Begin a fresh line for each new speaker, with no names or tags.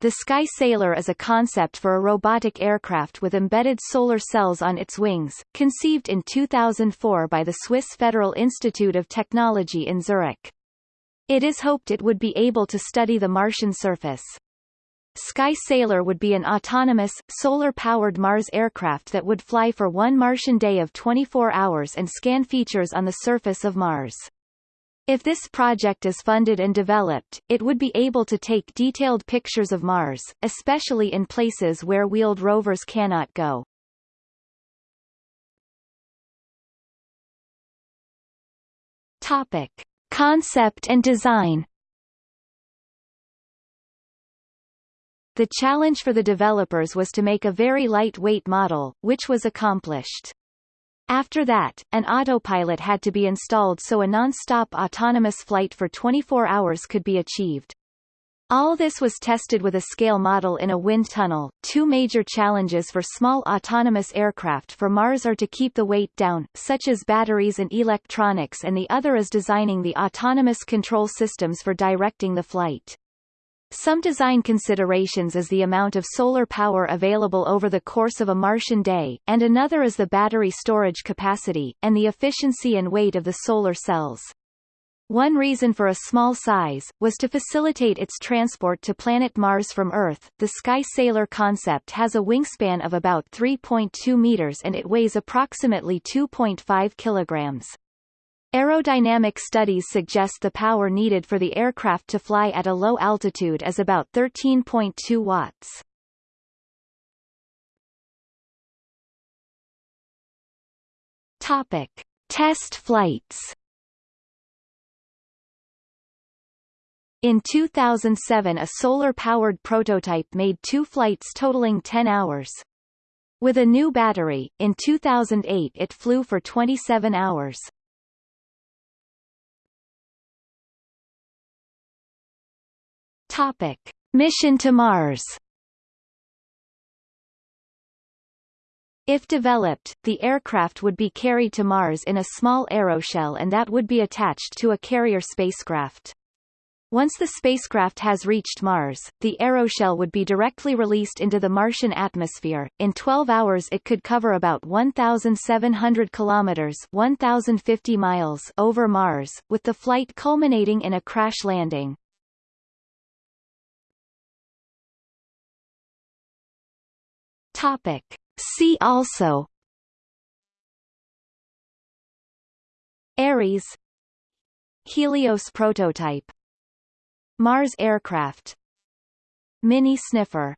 The Sky Sailor is a concept for a robotic aircraft with embedded solar cells on its wings, conceived in 2004 by the Swiss Federal Institute of Technology in Zurich. It is hoped it would be able to study the Martian surface. Sky Sailor would be an autonomous, solar-powered Mars aircraft that would fly for one Martian day of 24 hours and scan features on the surface of Mars. If this project is funded and developed, it would be able to take detailed pictures of Mars, especially in places where wheeled rovers cannot go. Topic. Concept and design The challenge for the developers was to make a very lightweight model, which was accomplished. After that, an autopilot had to be installed so a non-stop autonomous flight for 24 hours could be achieved. All this was tested with a scale model in a wind tunnel. Two major challenges for small autonomous aircraft for Mars are to keep the weight down, such as batteries and electronics and the other is designing the autonomous control systems for directing the flight. Some design considerations is the amount of solar power available over the course of a Martian day, and another is the battery storage capacity, and the efficiency and weight of the solar cells. One reason for a small size, was to facilitate its transport to planet Mars from Earth. The Sky Sailor concept has a wingspan of about 3.2 meters and it weighs approximately 2.5 kilograms. Aerodynamic studies suggest the power needed for the aircraft to fly at a low altitude is about 13.2 watts. Topic. Test flights In 2007 a solar-powered prototype made two flights totaling 10 hours. With a new battery, in 2008 it flew for 27 hours. Topic. Mission to Mars If developed, the aircraft would be carried to Mars in a small aeroshell and that would be attached to a carrier spacecraft. Once the spacecraft has reached Mars, the aeroshell would be directly released into the Martian atmosphere. In 12 hours it could cover about 1,700 kilometers 1,050 miles over Mars, with the flight culminating in a crash landing. Topic. See also. Ares. Helios prototype. Mars aircraft. Mini sniffer